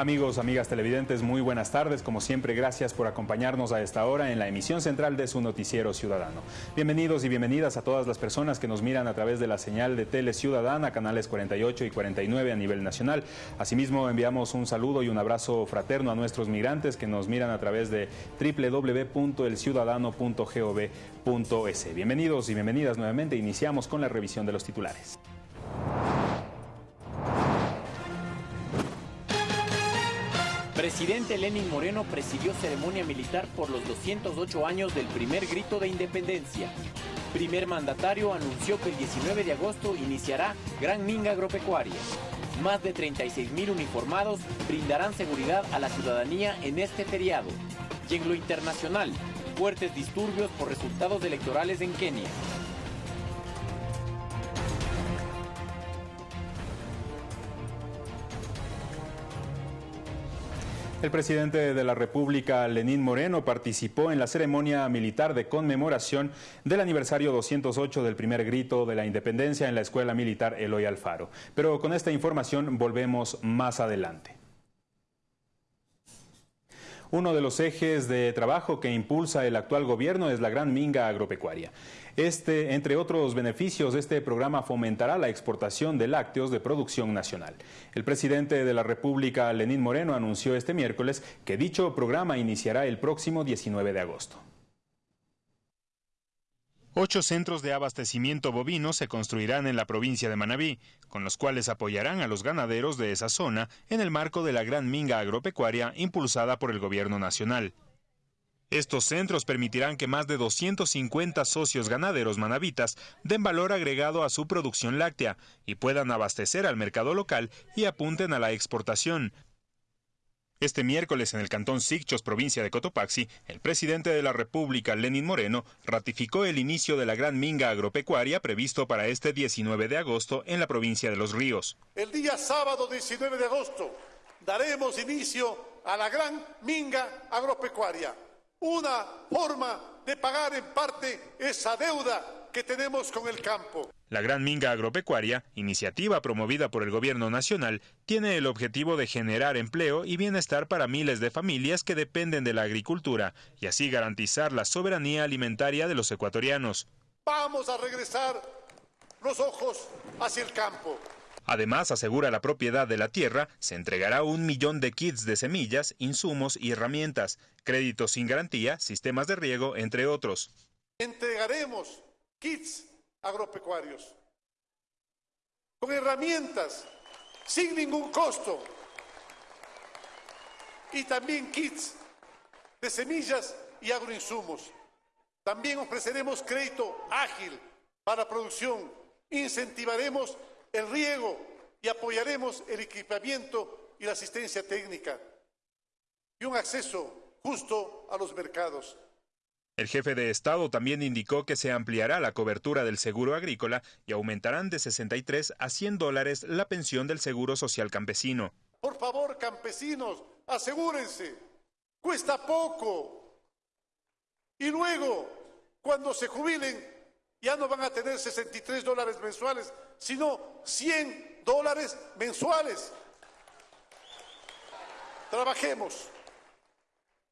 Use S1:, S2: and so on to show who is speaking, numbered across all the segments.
S1: Amigos, amigas televidentes, muy buenas tardes. Como siempre, gracias por acompañarnos a esta hora en la emisión central de su noticiero ciudadano. Bienvenidos y bienvenidas a todas las personas que nos miran a través de la señal de Tele Ciudadana, canales 48 y 49 a nivel nacional. Asimismo, enviamos un saludo y un abrazo fraterno a nuestros migrantes que nos miran a través de www.elciudadano.gov.es. Bienvenidos y bienvenidas nuevamente. Iniciamos con la revisión de los titulares.
S2: Presidente Lenin Moreno presidió ceremonia militar por los 208 años del primer grito de independencia. Primer mandatario anunció que el 19 de agosto iniciará Gran Minga Agropecuaria. Más de 36 mil uniformados brindarán seguridad a la ciudadanía en este feriado. Y en lo internacional, fuertes disturbios por resultados electorales en Kenia.
S1: El presidente de la República, Lenín Moreno, participó en la ceremonia militar de conmemoración del aniversario 208 del primer grito de la independencia en la Escuela Militar Eloy Alfaro. Pero con esta información volvemos más adelante. Uno de los ejes de trabajo que impulsa el actual gobierno es la gran minga agropecuaria. Este, entre otros beneficios, este programa fomentará la exportación de lácteos de producción nacional. El presidente de la República, Lenín Moreno, anunció este miércoles que dicho programa iniciará el próximo 19 de agosto. Ocho centros de abastecimiento bovino se construirán en la provincia de Manabí, con los cuales apoyarán a los ganaderos de esa zona en el marco de la gran minga agropecuaria impulsada por el gobierno nacional. Estos centros permitirán que más de 250 socios ganaderos manavitas den valor agregado a su producción láctea y puedan abastecer al mercado local y apunten a la exportación, este miércoles en el cantón Sicchos, provincia de Cotopaxi, el presidente de la República, Lenin Moreno, ratificó el inicio de la gran minga agropecuaria previsto para este 19 de agosto en la provincia de Los Ríos.
S3: El día sábado 19 de agosto daremos inicio a la gran minga agropecuaria, una forma de pagar en parte esa deuda que tenemos con el campo.
S1: La Gran Minga Agropecuaria, iniciativa promovida por el Gobierno Nacional, tiene el objetivo de generar empleo y bienestar para miles de familias que dependen de la agricultura y así garantizar la soberanía alimentaria de los ecuatorianos.
S3: Vamos a regresar los ojos hacia el campo.
S1: Además, asegura la propiedad de la tierra, se entregará un millón de kits de semillas, insumos y herramientas, créditos sin garantía, sistemas de riego, entre otros.
S3: Entregaremos kits agropecuarios, con herramientas, sin ningún costo, y también kits de semillas y agroinsumos. También ofreceremos crédito ágil para producción, incentivaremos el riego y apoyaremos el equipamiento y la asistencia técnica y un acceso justo a los mercados.
S1: El jefe de Estado también indicó que se ampliará la cobertura del seguro agrícola y aumentarán de 63 a 100 dólares la pensión del seguro social campesino.
S3: Por favor, campesinos, asegúrense, cuesta poco. Y luego, cuando se jubilen, ya no van a tener 63 dólares mensuales, sino 100 dólares mensuales. Trabajemos,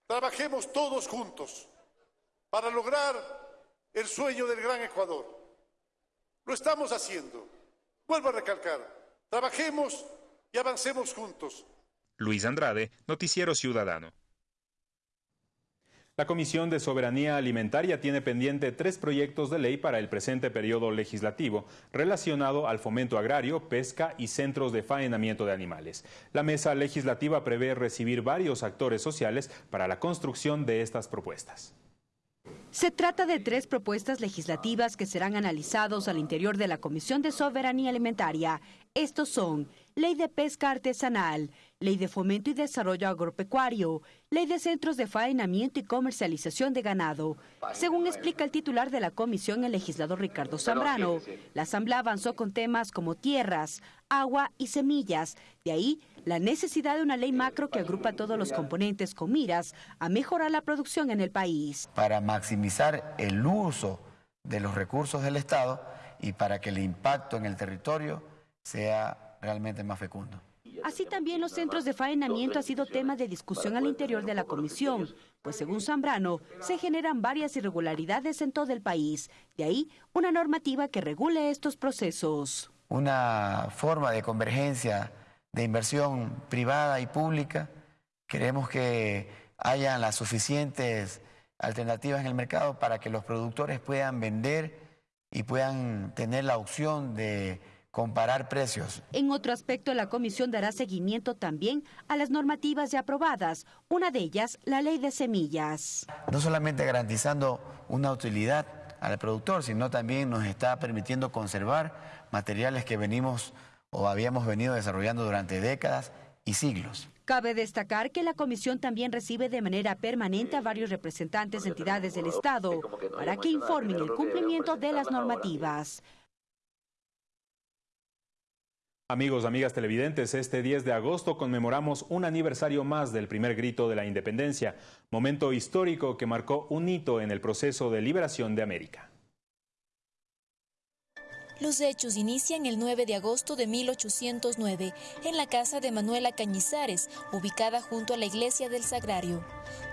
S3: trabajemos todos juntos para lograr el sueño del gran Ecuador. Lo estamos haciendo. Vuelvo a recalcar, trabajemos y avancemos juntos.
S1: Luis Andrade, Noticiero Ciudadano. La Comisión de Soberanía Alimentaria tiene pendiente tres proyectos de ley para el presente periodo legislativo relacionado al fomento agrario, pesca y centros de faenamiento de animales. La mesa legislativa prevé recibir varios actores sociales para la construcción de estas propuestas.
S4: Se trata de tres propuestas legislativas que serán analizados al interior de la Comisión de Soberanía Alimentaria. Estos son Ley de Pesca Artesanal, Ley de Fomento y Desarrollo Agropecuario, Ley de Centros de Faenamiento y Comercialización de Ganado. Según explica el titular de la comisión, el legislador Ricardo Zambrano, la Asamblea avanzó con temas como tierras, agua y semillas. De ahí la necesidad de una ley macro que agrupa todos los componentes con miras a mejorar la producción en el país.
S5: Para maximizar el uso de los recursos del Estado y para que el impacto en el territorio sea realmente más fecundo.
S4: Así también los centros de faenamiento ha sido tema de discusión al interior de la comisión, pues según Zambrano, se generan varias irregularidades en todo el país. De ahí una normativa que regule estos procesos.
S5: Una forma de convergencia de inversión privada y pública. Queremos que haya las suficientes alternativas en el mercado para que los productores puedan vender y puedan tener la opción de comparar precios.
S4: En otro aspecto, la comisión dará seguimiento también a las normativas ya aprobadas, una de ellas la ley de semillas.
S5: No solamente garantizando una utilidad al productor, sino también nos está permitiendo conservar materiales que venimos o habíamos venido desarrollando durante décadas y siglos.
S4: Cabe destacar que la comisión también recibe de manera permanente a varios representantes de entidades del Estado para que informen el cumplimiento de las normativas.
S1: Amigos, amigas televidentes, este 10 de agosto conmemoramos un aniversario más del primer grito de la independencia, momento histórico que marcó un hito en el proceso de liberación de América.
S6: Los hechos inician el 9 de agosto de 1809 en la casa de Manuela Cañizares, ubicada junto a la iglesia del Sagrario,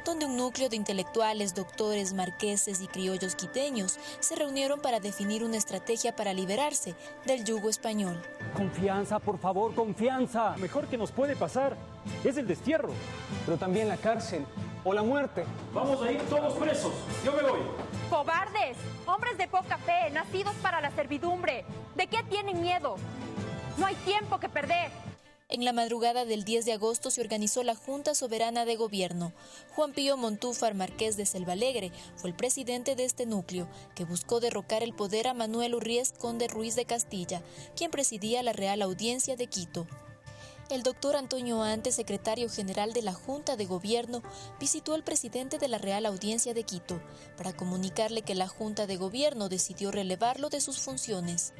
S6: donde un núcleo de intelectuales, doctores, marqueses y criollos quiteños se reunieron para definir una estrategia para liberarse del yugo español.
S7: Confianza, por favor, confianza.
S8: Mejor que nos puede pasar es el destierro,
S7: pero también la cárcel o la muerte.
S8: Vamos a ir todos presos. Yo me voy.
S9: Cobardes, hombres de poca fe, nacidos para la servidumbre. ¿De qué tienen miedo? No hay tiempo que perder.
S6: En la madrugada del 10 de agosto se organizó la Junta Soberana de Gobierno. Juan Pío Montúfar Marqués de Selvalegre fue el presidente de este núcleo, que buscó derrocar el poder a Manuel Urriés Conde Ruiz de Castilla, quien presidía la Real Audiencia de Quito. El doctor Antonio Ante, secretario general de la Junta de Gobierno, visitó al presidente de la Real Audiencia de Quito para comunicarle que la Junta de Gobierno decidió relevarlo de sus funciones.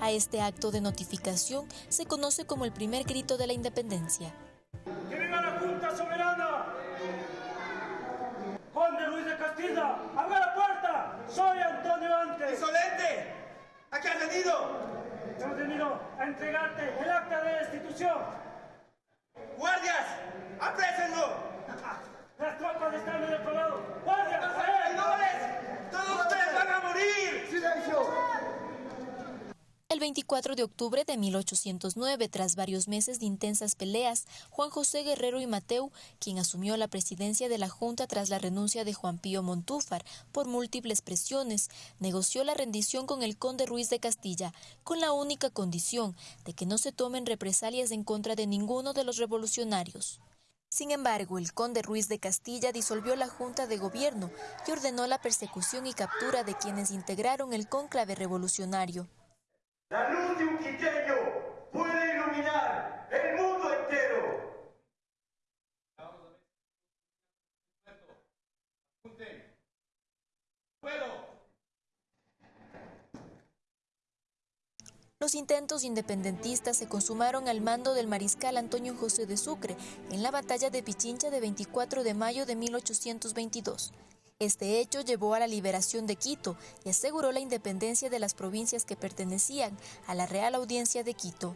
S6: A este acto de notificación se conoce como el primer grito de la independencia.
S10: ¡Que viva la Junta Soberana! ¡Conde Luis de Castilla! ¡Abra la puerta! ¡Soy Antonio Ante!
S11: ¡Insolente! ¿A qué has venido?
S10: Hemos venido a entregarte el acta de destitución.
S11: ¡Guardias! ¡Aprésenlo!
S10: Las tropas están en otro lado. ¡Guardias!
S11: ¡Traidores! ¡Todos ustedes van a morir!
S10: ¡Silencio!
S6: El 24 de octubre de 1809, tras varios meses de intensas peleas, Juan José Guerrero y Mateu, quien asumió la presidencia de la Junta tras la renuncia de Juan Pío Montúfar por múltiples presiones, negoció la rendición con el conde Ruiz de Castilla, con la única condición de que no se tomen represalias en contra de ninguno de los revolucionarios. Sin embargo, el conde Ruiz de Castilla disolvió la Junta de Gobierno y ordenó la persecución y captura de quienes integraron el cónclave revolucionario.
S11: La luz de un quiteño puede iluminar el mundo entero.
S6: Los intentos independentistas se consumaron al mando del mariscal Antonio José de Sucre en la batalla de Pichincha de 24 de mayo de 1822. Este hecho llevó a la liberación de Quito y aseguró la independencia de las provincias que pertenecían a la Real Audiencia de Quito.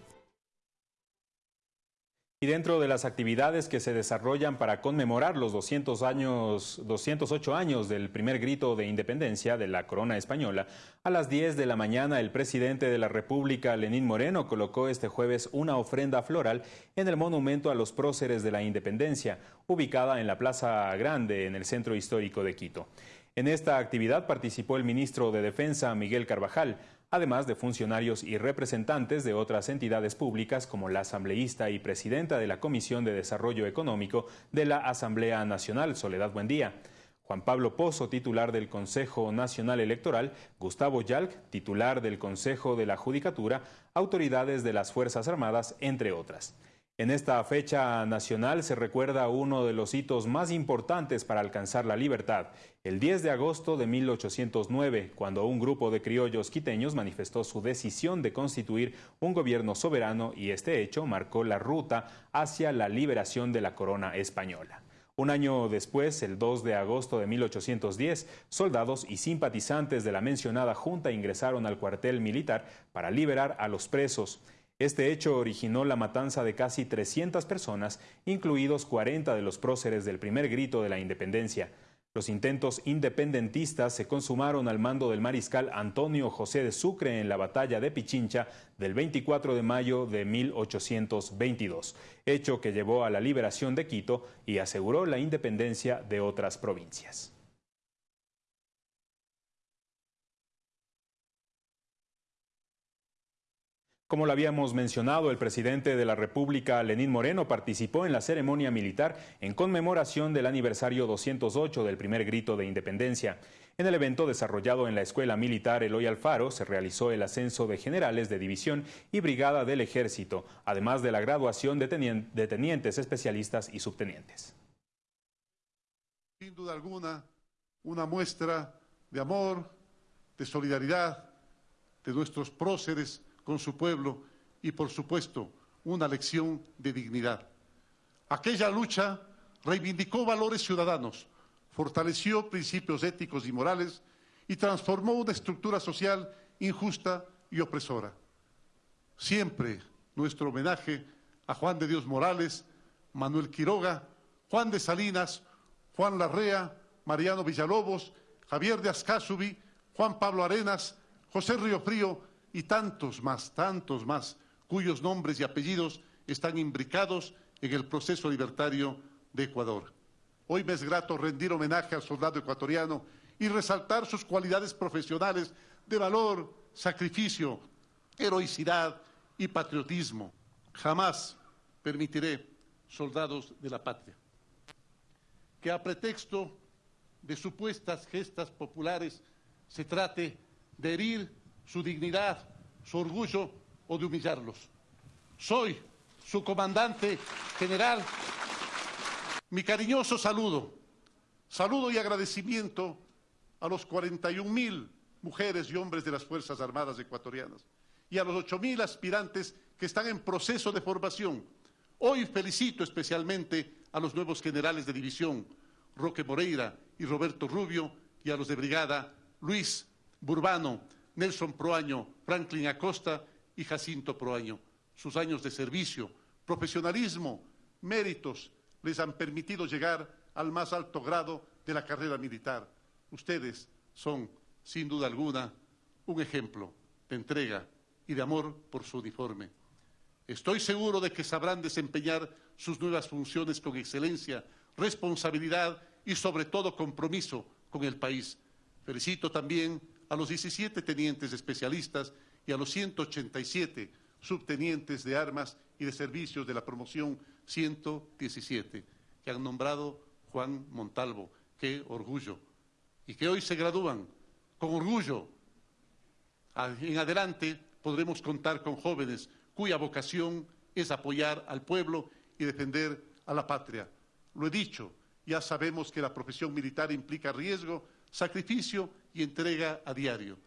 S1: Y dentro de las actividades que se desarrollan para conmemorar los 200 años, 208 años del primer grito de independencia de la corona española, a las 10 de la mañana el presidente de la República, Lenín Moreno, colocó este jueves una ofrenda floral en el monumento a los próceres de la independencia, ubicada en la Plaza Grande, en el centro histórico de Quito. En esta actividad participó el ministro de Defensa, Miguel Carvajal, además de funcionarios y representantes de otras entidades públicas como la asambleísta y presidenta de la Comisión de Desarrollo Económico de la Asamblea Nacional, Soledad Buendía. Juan Pablo Pozo, titular del Consejo Nacional Electoral, Gustavo Yalc, titular del Consejo de la Judicatura, autoridades de las Fuerzas Armadas, entre otras. En esta fecha nacional se recuerda uno de los hitos más importantes para alcanzar la libertad, el 10 de agosto de 1809, cuando un grupo de criollos quiteños manifestó su decisión de constituir un gobierno soberano y este hecho marcó la ruta hacia la liberación de la corona española. Un año después, el 2 de agosto de 1810, soldados y simpatizantes de la mencionada junta ingresaron al cuartel militar para liberar a los presos. Este hecho originó la matanza de casi 300 personas, incluidos 40 de los próceres del primer grito de la independencia. Los intentos independentistas se consumaron al mando del mariscal Antonio José de Sucre en la batalla de Pichincha del 24 de mayo de 1822, hecho que llevó a la liberación de Quito y aseguró la independencia de otras provincias. Como lo habíamos mencionado, el presidente de la República, Lenín Moreno, participó en la ceremonia militar en conmemoración del aniversario 208 del primer grito de independencia. En el evento desarrollado en la Escuela Militar Eloy Alfaro se realizó el ascenso de generales de división y brigada del ejército, además de la graduación de tenientes especialistas y subtenientes.
S3: Sin duda alguna, una muestra de amor, de solidaridad de nuestros próceres con su pueblo y, por supuesto, una lección de dignidad. Aquella lucha reivindicó valores ciudadanos, fortaleció principios éticos y morales y transformó una estructura social injusta y opresora. Siempre nuestro homenaje a Juan de Dios Morales, Manuel Quiroga, Juan de Salinas, Juan Larrea, Mariano Villalobos, Javier de Ascasubi, Juan Pablo Arenas, José Río Frío y tantos más, tantos más, cuyos nombres y apellidos están imbricados en el proceso libertario de Ecuador. Hoy me es grato rendir homenaje al soldado ecuatoriano y resaltar sus cualidades profesionales de valor, sacrificio, heroicidad y patriotismo. Jamás permitiré, soldados de la patria, que a pretexto de supuestas gestas populares se trate de herir su dignidad, su orgullo o de humillarlos. Soy su comandante general. Mi cariñoso saludo, saludo y agradecimiento a los 41 mil mujeres y hombres de las Fuerzas Armadas ecuatorianas y a los 8 mil aspirantes que están en proceso de formación. Hoy felicito especialmente a los nuevos generales de división, Roque Moreira y Roberto Rubio, y a los de brigada, Luis Burbano, Nelson Proaño, Franklin Acosta y Jacinto Proaño. Sus años de servicio, profesionalismo, méritos les han permitido llegar al más alto grado de la carrera militar. Ustedes son, sin duda alguna, un ejemplo de entrega y de amor por su uniforme. Estoy seguro de que sabrán desempeñar sus nuevas funciones con excelencia, responsabilidad y sobre todo compromiso con el país. Felicito también a los 17 tenientes especialistas y a los 187 subtenientes de armas y de servicios de la promoción 117, que han nombrado Juan Montalvo. Qué orgullo. Y que hoy se gradúan con orgullo. En adelante podremos contar con jóvenes cuya vocación es apoyar al pueblo y defender a la patria. Lo he dicho, ya sabemos que la profesión militar implica riesgo, sacrificio y entrega a diario,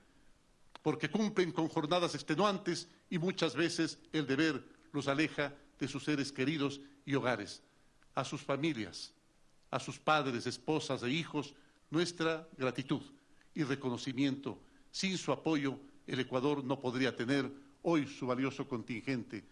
S3: porque cumplen con jornadas extenuantes y muchas veces el deber los aleja de sus seres queridos y hogares. A sus familias, a sus padres, esposas e hijos, nuestra gratitud y reconocimiento. Sin su apoyo, el Ecuador no podría tener hoy su valioso contingente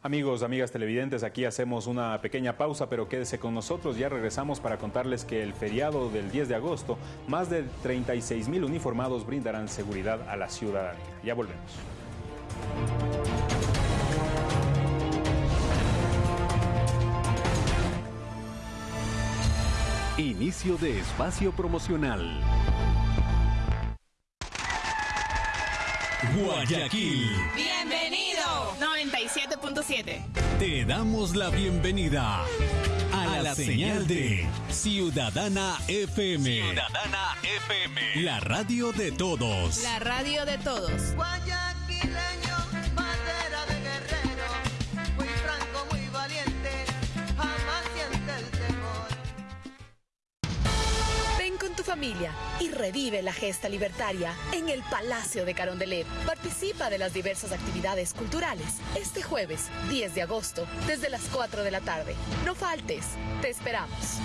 S1: Amigos, amigas televidentes, aquí hacemos una pequeña pausa, pero quédese con nosotros. Ya regresamos para contarles que el feriado del 10 de agosto, más de 36 mil uniformados brindarán seguridad a la ciudadanía. Ya volvemos.
S12: Inicio de espacio promocional. Guayaquil.
S13: Bienvenido. 97.7.
S12: Te damos la bienvenida a, la, señal, de Ciudadana FM.
S13: Ciudadana FM.
S12: La radio de todos.
S13: La radio de todos.
S14: Y revive la gesta libertaria en el Palacio de Carondelet. Participa de las diversas actividades culturales este jueves 10 de agosto desde las 4 de la tarde. No faltes, te esperamos.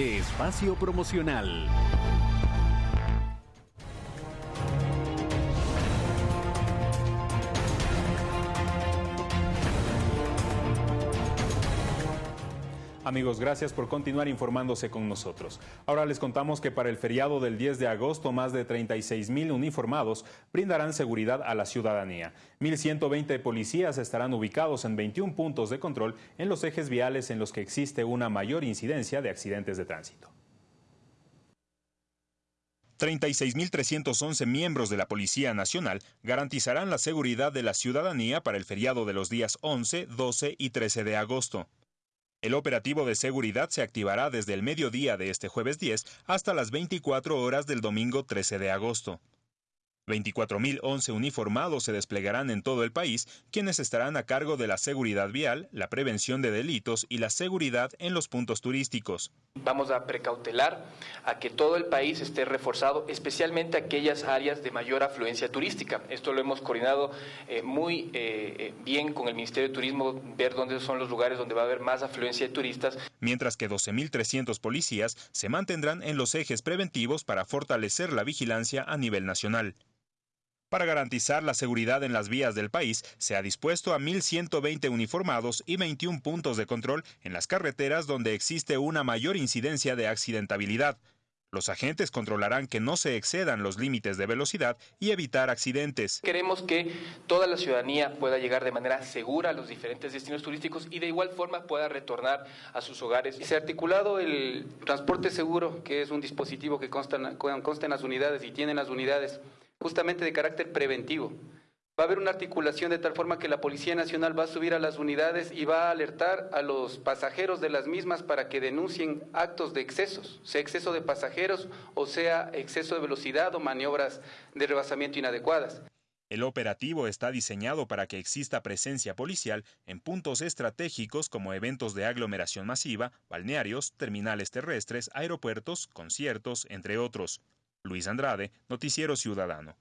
S12: Espacio promocional.
S1: Amigos, gracias por continuar informándose con nosotros. Ahora les contamos que para el feriado del 10 de agosto, más de 36 mil uniformados brindarán seguridad a la ciudadanía. 1.120 policías estarán ubicados en 21 puntos de control en los ejes viales en los que existe una mayor incidencia de accidentes de tránsito. 36.311 miembros de la Policía Nacional garantizarán la seguridad de la ciudadanía para el feriado de los días 11, 12 y 13 de agosto. El operativo de seguridad se activará desde el mediodía de este jueves 10 hasta las 24 horas del domingo 13 de agosto. 24.011 uniformados se desplegarán en todo el país, quienes estarán a cargo de la seguridad vial, la prevención de delitos y la seguridad en los puntos turísticos.
S15: Vamos a precautelar a que todo el país esté reforzado, especialmente aquellas áreas de mayor afluencia turística. Esto lo hemos coordinado eh, muy eh, eh, bien con el Ministerio de Turismo, ver dónde son los lugares donde va a haber más afluencia de turistas.
S1: Mientras que 12.300 policías se mantendrán en los ejes preventivos para fortalecer la vigilancia a nivel nacional. Para garantizar la seguridad en las vías del país, se ha dispuesto a 1.120 uniformados y 21 puntos de control en las carreteras donde existe una mayor incidencia de accidentabilidad. Los agentes controlarán que no se excedan los límites de velocidad y evitar accidentes.
S15: Queremos que toda la ciudadanía pueda llegar de manera segura a los diferentes destinos turísticos y de igual forma pueda retornar a sus hogares. Se ha articulado el transporte seguro, que es un dispositivo que consta, consta en las unidades y tienen las unidades justamente de carácter preventivo. Va a haber una articulación de tal forma que la Policía Nacional va a subir a las unidades y va a alertar a los pasajeros de las mismas para que denuncien actos de excesos, sea exceso de pasajeros o sea exceso de velocidad o maniobras de rebasamiento inadecuadas.
S1: El operativo está diseñado para que exista presencia policial en puntos estratégicos como eventos de aglomeración masiva, balnearios, terminales terrestres, aeropuertos, conciertos, entre otros. Luis Andrade, Noticiero Ciudadano.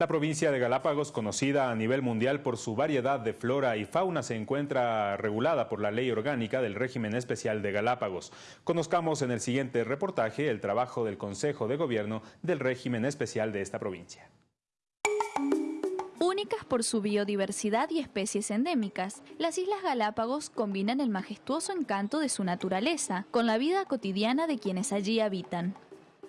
S1: La provincia de Galápagos, conocida a nivel mundial por su variedad de flora y fauna, se encuentra regulada por la ley orgánica del régimen especial de Galápagos. Conozcamos en el siguiente reportaje el trabajo del Consejo de Gobierno del régimen especial de esta provincia.
S16: Únicas por su biodiversidad y especies endémicas, las Islas Galápagos combinan el majestuoso encanto de su naturaleza con la vida cotidiana de quienes allí habitan.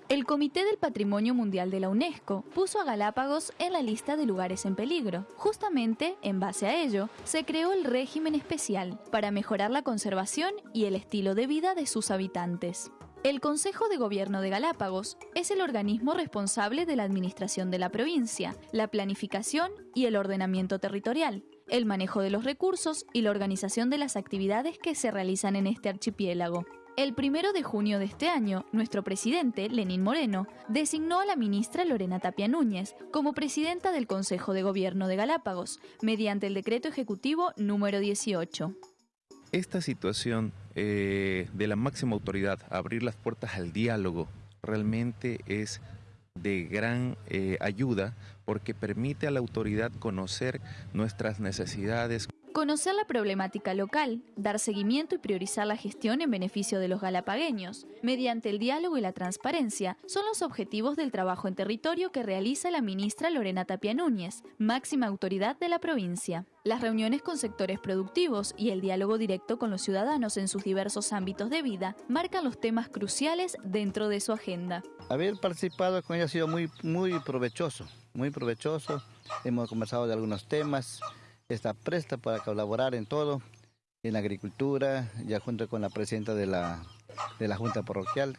S16: El Comité del Patrimonio Mundial de la UNESCO puso a Galápagos en la lista de lugares en peligro. Justamente, en base a ello, se creó el régimen especial para mejorar la conservación y el estilo de vida de sus habitantes. El Consejo de Gobierno de Galápagos es el organismo responsable de la administración de la provincia, la planificación y el ordenamiento territorial, el manejo de los recursos y la organización de las actividades que se realizan en este archipiélago. El primero de junio de este año, nuestro presidente, Lenín Moreno, designó a la ministra Lorena Tapia Núñez como presidenta del Consejo de Gobierno de Galápagos, mediante el decreto ejecutivo número 18.
S17: Esta situación eh, de la máxima autoridad, abrir las puertas al diálogo, realmente es de gran eh, ayuda porque permite a la autoridad conocer nuestras necesidades.
S16: Conocer la problemática local, dar seguimiento y priorizar la gestión en beneficio de los galapagueños, mediante el diálogo y la transparencia, son los objetivos del trabajo en territorio que realiza la ministra Lorena Tapia Núñez, máxima autoridad de la provincia. Las reuniones con sectores productivos y el diálogo directo con los ciudadanos en sus diversos ámbitos de vida marcan los temas cruciales dentro de su agenda.
S18: Haber participado con ella ha sido muy, muy provechoso, muy provechoso. Hemos conversado de algunos temas está presta para colaborar en todo, en la agricultura, ya junto con la presidenta de la, de la Junta Parroquial.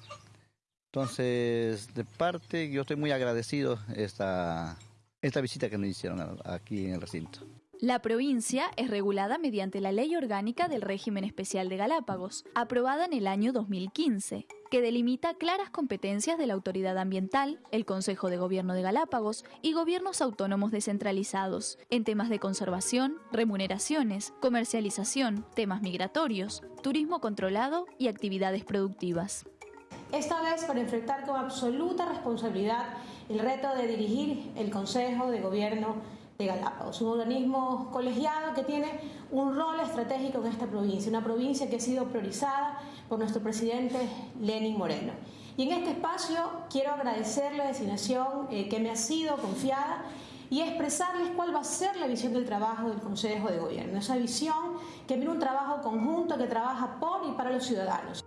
S18: Entonces, de parte, yo estoy muy agradecido esta, esta visita que nos hicieron aquí en el recinto.
S16: La provincia es regulada mediante la Ley Orgánica del Régimen Especial de Galápagos, aprobada en el año 2015, que delimita claras competencias de la Autoridad Ambiental, el Consejo de Gobierno de Galápagos y gobiernos autónomos descentralizados, en temas de conservación, remuneraciones, comercialización, temas migratorios, turismo controlado y actividades productivas.
S19: Esta vez para enfrentar con absoluta responsabilidad el reto de dirigir el Consejo de Gobierno de Galápagos, un organismo colegiado que tiene un rol estratégico en esta provincia, una provincia que ha sido priorizada por nuestro presidente Lenin Moreno. Y en este espacio quiero agradecer la designación eh, que me ha sido confiada y expresarles cuál va a ser la visión del trabajo del Consejo de Gobierno, esa visión que viene un trabajo conjunto que trabaja por y para los ciudadanos.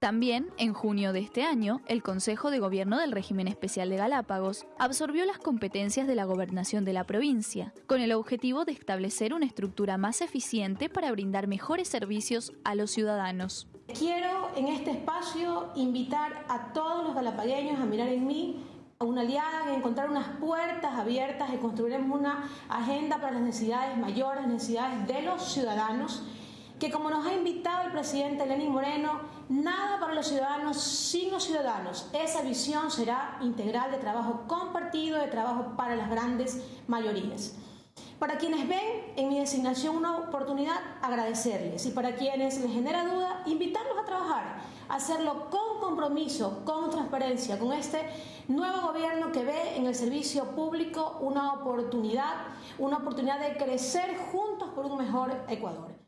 S16: También, en junio de este año, el Consejo de Gobierno del Régimen Especial de Galápagos absorbió las competencias de la gobernación de la provincia, con el objetivo de establecer una estructura más eficiente para brindar mejores servicios a los ciudadanos.
S19: Quiero en este espacio invitar a todos los galapagueños a mirar en mí a una aliada, a encontrar unas puertas abiertas y construiremos una agenda para las necesidades mayores, necesidades de los ciudadanos que como nos ha invitado el presidente Lenín Moreno, nada para los ciudadanos sin los ciudadanos. Esa visión será integral de trabajo compartido, de trabajo para las grandes mayorías. Para quienes ven en mi designación una oportunidad, agradecerles y para quienes les genera duda, invitarlos a trabajar, hacerlo con compromiso, con transparencia, con este nuevo gobierno que ve en el servicio público una oportunidad, una oportunidad de crecer juntos por un mejor Ecuador.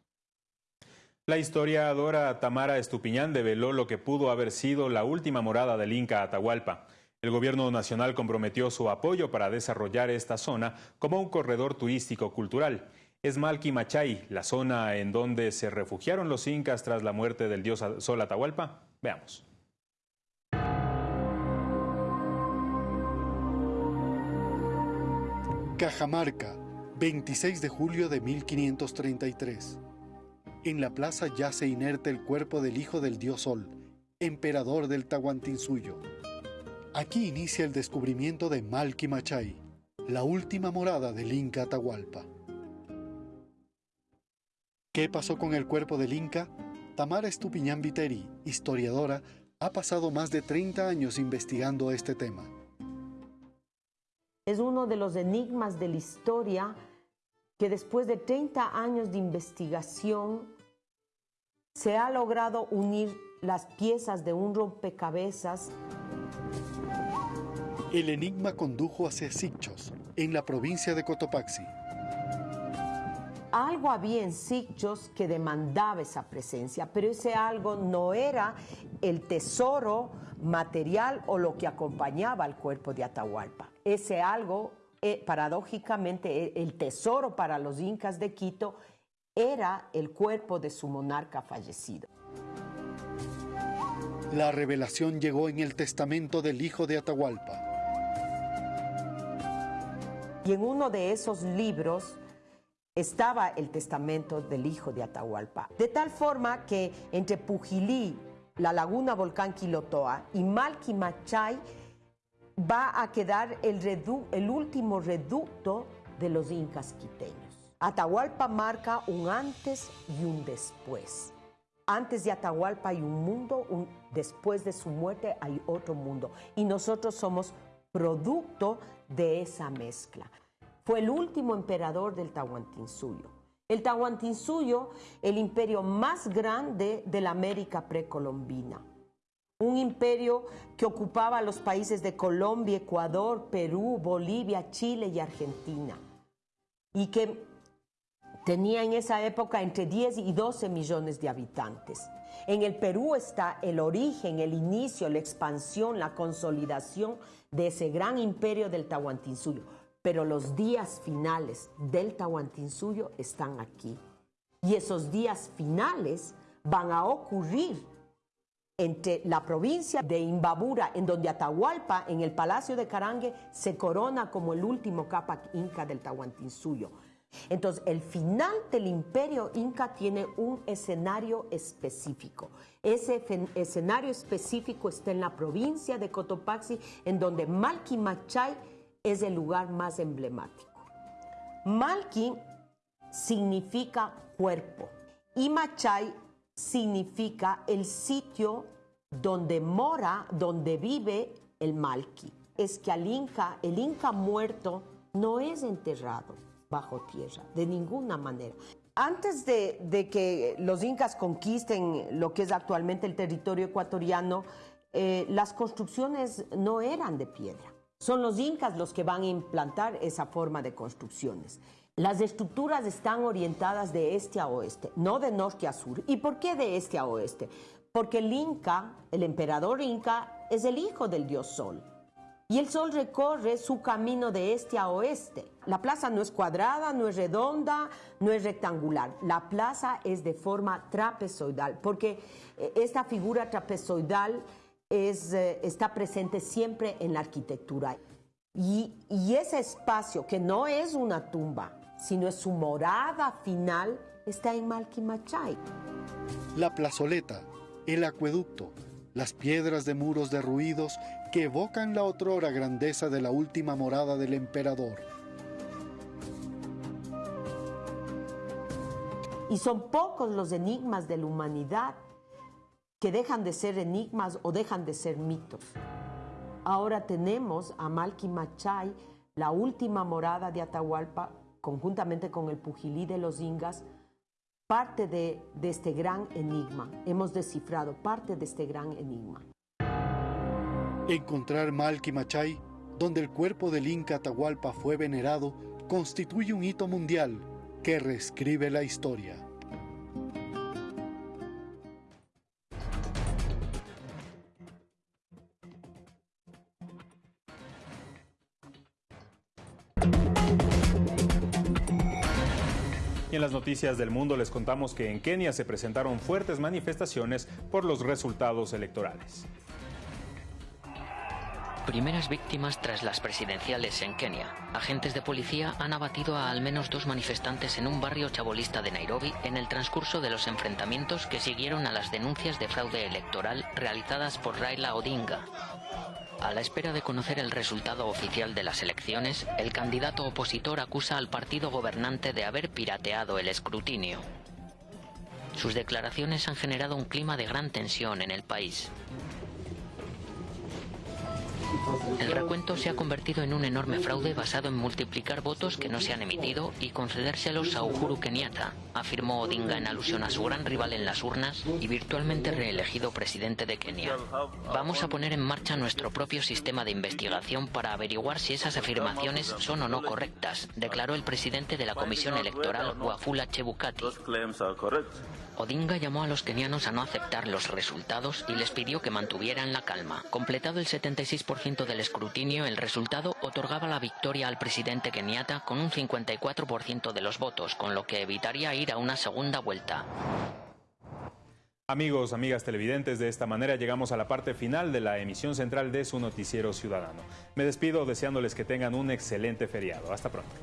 S1: La historiadora Tamara Estupiñán develó lo que pudo haber sido la última morada del Inca Atahualpa. El gobierno nacional comprometió su apoyo para desarrollar esta zona como un corredor turístico cultural. Es Malqui Machay, la zona en donde se refugiaron los incas tras la muerte del dios Sol Atahualpa. Veamos.
S20: Cajamarca, 26 de julio de 1533. En la plaza yace inerte el cuerpo del hijo del dios Sol, emperador del Tahuantinsuyo. Aquí inicia el descubrimiento de Malki Machay, la última morada del Inca Atahualpa. ¿Qué pasó con el cuerpo del Inca? Tamara Estupiñán Viteri, historiadora, ha pasado más de 30 años investigando este tema.
S21: Es uno de los enigmas de la historia que después de 30 años de investigación se ha logrado unir las piezas de un rompecabezas.
S20: El enigma condujo hacia Sicchos, en la provincia de Cotopaxi.
S21: Algo había en Sicchos que demandaba esa presencia, pero ese algo no era el tesoro material o lo que acompañaba al cuerpo de Atahualpa. Ese algo, eh, paradójicamente, e, el tesoro para los incas de Quito era el cuerpo de su monarca fallecido.
S20: La revelación llegó en el testamento del hijo de Atahualpa.
S21: Y en uno de esos libros estaba el testamento del hijo de Atahualpa. De tal forma que entre Pujilí, la laguna volcán Quilotoa y Malquimachay va a quedar el, el último reducto de los incas quiteños. Atahualpa marca un antes y un después. Antes de Atahualpa hay un mundo, un, después de su muerte hay otro mundo. Y nosotros somos producto de esa mezcla. Fue el último emperador del Tahuantinsuyo. El Tahuantinsuyo, el imperio más grande de la América precolombina. Un imperio que ocupaba los países de Colombia, Ecuador, Perú, Bolivia, Chile y Argentina. Y que Tenía en esa época entre 10 y 12 millones de habitantes. En el Perú está el origen, el inicio, la expansión, la consolidación de ese gran imperio del Tahuantinsuyo. Pero los días finales del Tahuantinsuyo están aquí. Y esos días finales van a ocurrir entre la provincia de Imbabura, en donde Atahualpa, en el Palacio de Carangue, se corona como el último Capac Inca del Tahuantinsuyo entonces, el final del imperio inca tiene un escenario específico. Ese escenario específico está en la provincia de Cotopaxi, en donde Malqui Machay es el lugar más emblemático. Malqui significa cuerpo y Machay significa el sitio donde mora, donde vive el Malqui. Es que al Inca, el Inca muerto no es enterrado, bajo tierra, de ninguna manera. Antes de, que los incas conquisten lo que es actualmente el territorio ecuatoriano, eh, las construcciones no eran de piedra, Son los incas los que van a implantar esa forma de construcciones. Las estructuras están orientadas de este a oeste, no de norte a sur. ¿Y por qué de este a oeste? Porque el Inca, el emperador Inca, es el hijo del dios Sol. Y el Sol recorre su camino de este a oeste. La plaza no es cuadrada, no es redonda, no es rectangular. La plaza es de forma trapezoidal, porque eh, esta figura trapezoidal es, eh, está presente siempre en la arquitectura. Y, ese espacio, que no es una tumba, sino es su morada final, está en Malquimachay.
S20: La plazoleta, el acueducto, las piedras de muros derruidos que evocan la otrora grandeza de la última morada del emperador.
S21: Y son pocos los enigmas de la humanidad que dejan de ser enigmas o dejan de ser mitos. Ahora tenemos a Malki Machay, la última morada de Atahualpa, conjuntamente con el Pujilí de los Ingas, parte de, este gran enigma. Hemos descifrado parte de este gran enigma.
S20: Encontrar Malki Machay, donde el cuerpo del Inca Atahualpa fue venerado, constituye un hito mundial que reescribe la historia.
S1: Y en las noticias del mundo les contamos que en Kenia se presentaron fuertes manifestaciones por los resultados electorales.
S22: Primeras víctimas tras las presidenciales en Kenia. Agentes de policía han abatido a al menos dos manifestantes en un barrio chabolista de Nairobi en el transcurso de los enfrentamientos que siguieron a las denuncias de fraude electoral realizadas por Raila Odinga. A la espera de conocer el resultado oficial de las elecciones, el candidato opositor acusa al partido gobernante de haber pirateado el escrutinio. Sus declaraciones han generado un clima de gran tensión en el país. El recuento se ha convertido en un enorme fraude basado en multiplicar votos que no se han emitido y concedérselos a Uhuru Kenyatta, afirmó Odinga en alusión a su gran rival en las urnas y virtualmente reelegido presidente de Kenia. Vamos a poner en marcha nuestro propio sistema de investigación para averiguar si esas afirmaciones son o no correctas, declaró el presidente de la Comisión Electoral, Wafula Chebukati. Odinga llamó a los kenianos a no aceptar los resultados y les pidió que mantuvieran la calma. Completado el 76% del escrutinio, el resultado otorgaba la victoria al presidente Kenyatta con un 54% de los votos, con lo que evitaría ir a una segunda vuelta.
S1: Amigos, amigas televidentes, de esta manera llegamos a la parte final de la emisión central de su noticiero ciudadano. Me despido deseándoles que tengan un excelente feriado. Hasta pronto.